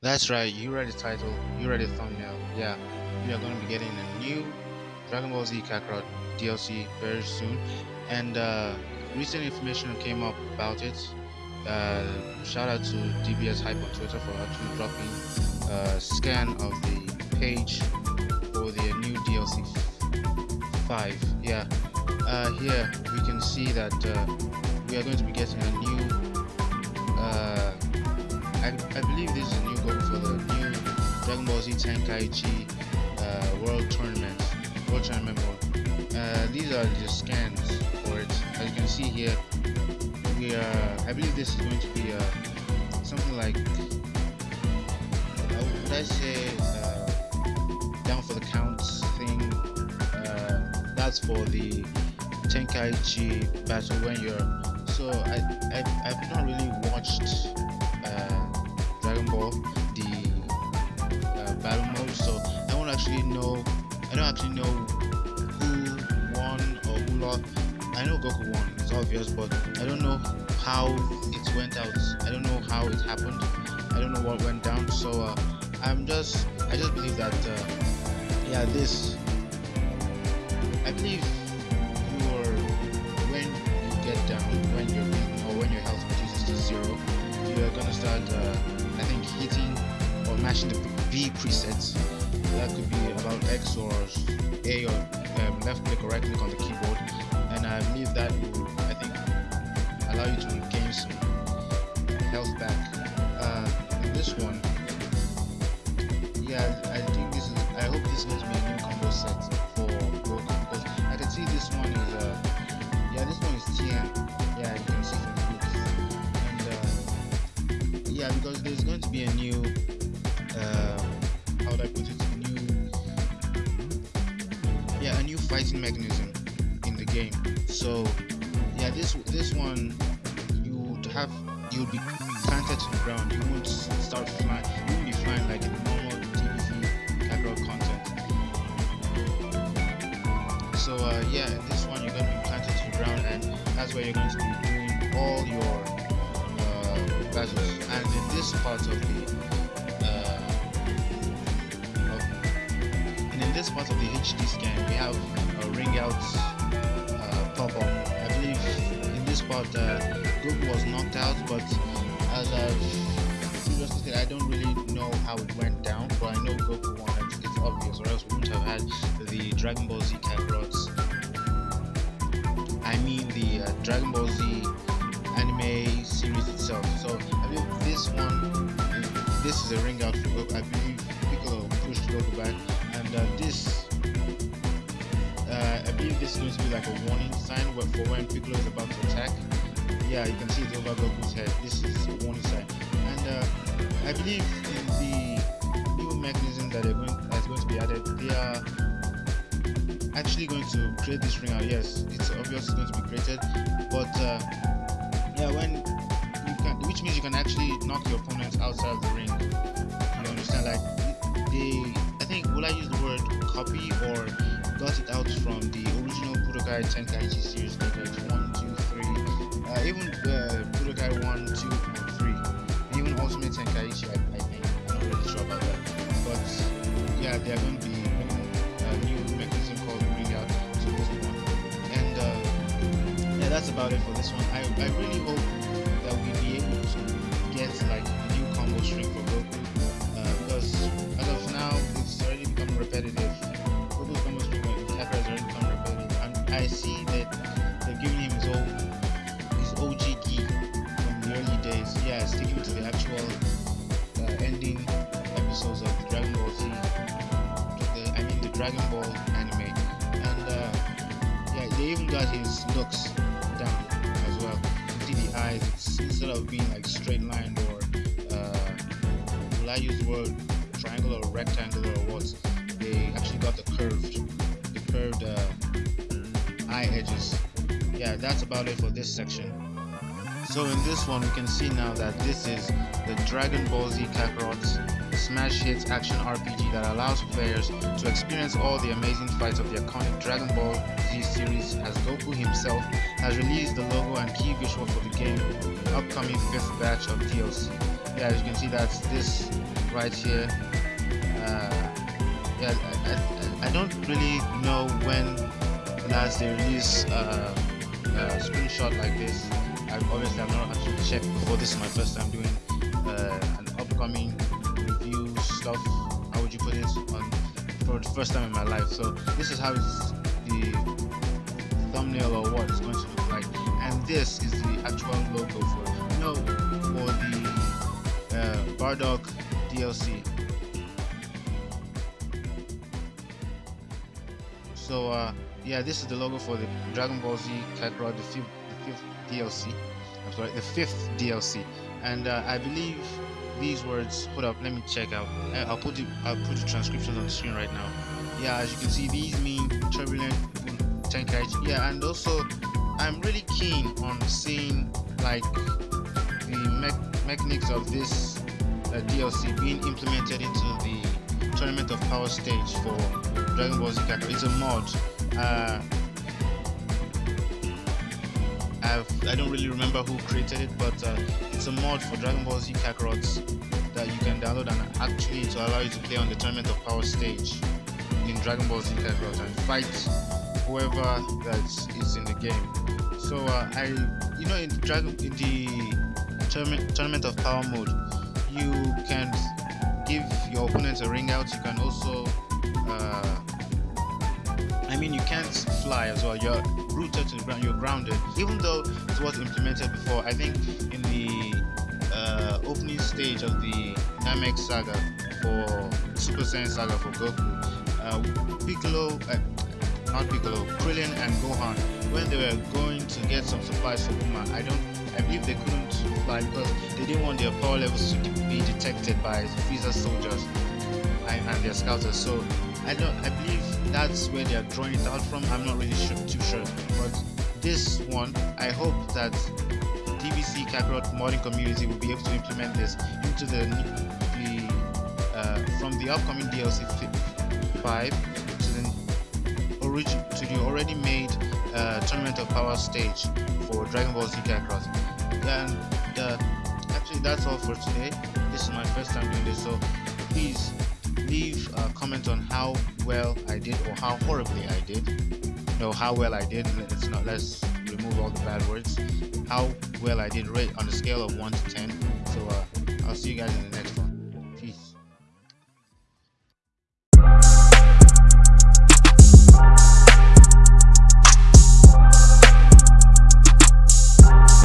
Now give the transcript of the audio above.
That's right, you read the title, you read the thumbnail. Yeah, we are going to be getting a new Dragon Ball Z Kakarot DLC very soon. And uh, recent information came up about it. Uh, shout out to DBS Hype on Twitter for actually dropping a scan of the page for the new DLC 5. Yeah, uh, here we can see that uh, we are going to be getting a new. Uh, I, I believe this is a new goal for the new Dragon Ball Z Tenkaichi uh, World Tournament. World Tournament these are the scans for it. As you can see here, we are. I believe this is going to be something like. Would I say uh, down for the counts thing? Uh, that's for the Tenkaichi battle when you're. So I, I I've not really watched uh, Dragon Ball the uh, battle mode, so I won't actually know. I don't actually know who won or who lost. I know Goku won, it's obvious, but I don't know how it went out. I don't know how it happened. I don't know what went down. So uh, I'm just, I just believe that, uh, yeah, this. I believe mashing the V presets. That could be about X or A or um, left click or right click on the keyboard, and I believe that will, I think, allow you to regain some health back. Uh, this one, yeah, I think this is. I hope this is going to be a new combo set for Goku because I can see this one is. Uh, yeah, this one is TN. Yeah, you can see from the. And uh, yeah, because there's going to be a new. Mechanism in the game. So yeah, this this one you would have you would be planted to the ground. You won't start flying. You won't be flying like in normal DBZ Kakarot content. So uh, yeah, this one you're going to be planted to the ground, and that's where you're going to be doing all your uh, battles. And in this part of the this part of the HD scan, we have a ring out uh, pop up. I believe in this part uh, Goku was knocked out, but as I've previously said, I don't really know how it went down, but I know Goku won. It's, it's obvious, or else we wouldn't have had the Dragon Ball Z Kakarots. I mean the uh, Dragon Ball Z anime series itself. So I believe this one, this is a ring out for Goku. I believe Piccolo pushed Goku back, this uh, I believe this is going to be like a warning sign for when Piccolo is about to attack. Yeah, you can see it over Goku's head. This is a warning sign. And uh, I believe in the new mechanism that they're going that's going to be added, they are actually going to create this ring out. Yes, it's obvious it's going to be created, but uh, yeah, when you can, which means you can actually knock your opponents outside of the ring. You understand? Like they, think, will I use the word copy or got it out from the original Budokai Tenkaichi series, Tenkaichi 1, 2, 3, uh, even uh, Budokai 1, 2, and 3, even Ultimate Tenkaichi, I, I think. I'm not really sure about that. But yeah, they are going to be a new mechanism called Bring Out to. And uh, yeah, that's about it for this one. I, I really hope that we'll be able to get like a new combo string for Goku. Uh, because as of now, already become repetitive. With Kakarot has already become repetitive. And I see that they're giving him his old his OG gi from the early days. Yeah, sticking to the actual uh, ending episodes of Dragon Ball Z. The, I mean the Dragon Ball anime. And uh, yeah, they even got his looks down as well. See the eyes, it's instead of being like straight line or uh, will I use the word triangle or rectangle or what? They actually got the curved, the curved uh, eye edges. Yeah, that's about it for this section. So in this one, we can see now that this is the Dragon Ball Z Kakarot's smash Hits action RPG that allows players to experience all the amazing fights of the iconic Dragon Ball Z series as Goku himself has released the logo and key visual for the game upcoming fifth batch of DLC. Yeah, as you can see, that's this right here. Uh, yeah, I, I, I, don't really know when last they release uh, a screenshot like this. I obviously I've not actually checked before. This is my first time doing uh, an upcoming review stuff. How would you put it on for the first time in my life? So this is how the thumbnail or what it's going to look like, and this is the actual logo for you know for the uh, Bardock DLC. So uh, yeah, this is the logo for the Dragon Ball Z Kakarot, the fifth, the fifth DLC. I'm sorry, the fifth DLC, and uh, I believe these words. Hold up, let me check out. Uh, I'll put the I'll put the transcriptions on the screen right now. Yeah, as you can see, these mean turbulent Tenkaichi. Yeah, and also I'm really keen on seeing like the me mechanics of this uh, DLC being implemented into the Tournament of Power stage for Dragon Ball Z Kakarot. It's a mod. Uh, I've, I don't really remember who created it, but uh, it's a mod for Dragon Ball Z Kakarot that you can download and actually to allow you to play on the Tournament of Power stage in Dragon Ball Z Kakarot and fight whoever that is in the game. So uh, I, you know, in Dragon in the tournament, tournament of Power mode, you can give your opponent a ring out. You can also, uh, I mean, you can't fly as well. You're rooted to the ground. You're grounded. Even though it was implemented before, I think in the uh, opening stage of the Namek saga for Super Saiyan saga for Goku, uh, Piccolo, uh, not Piccolo, Krillin and Gohan, when they were going to get some supplies for Bulma, I don't, I believe they couldn't fly because they didn't want their power levels to be detected by Frieza soldiers and, their scouters. So I don't, I believe that's where they are drawing it out from. I'm not really sure, too sure, but this one, I hope that DBZ Kakarot modding community will be able to implement this into the the uh, from the upcoming DLC 5 to the origin to the already made uh, Tournament of Power stage for Dragon Ball Z Kakarot. And uh, actually, that's all for today. This is my first time doing this, so please leave a comment on how well I did or how horribly I did. No, how well I did. Let's not. Let's remove all the bad words. How well I did rate on a scale of one to ten. So uh, I'll see you guys in the next.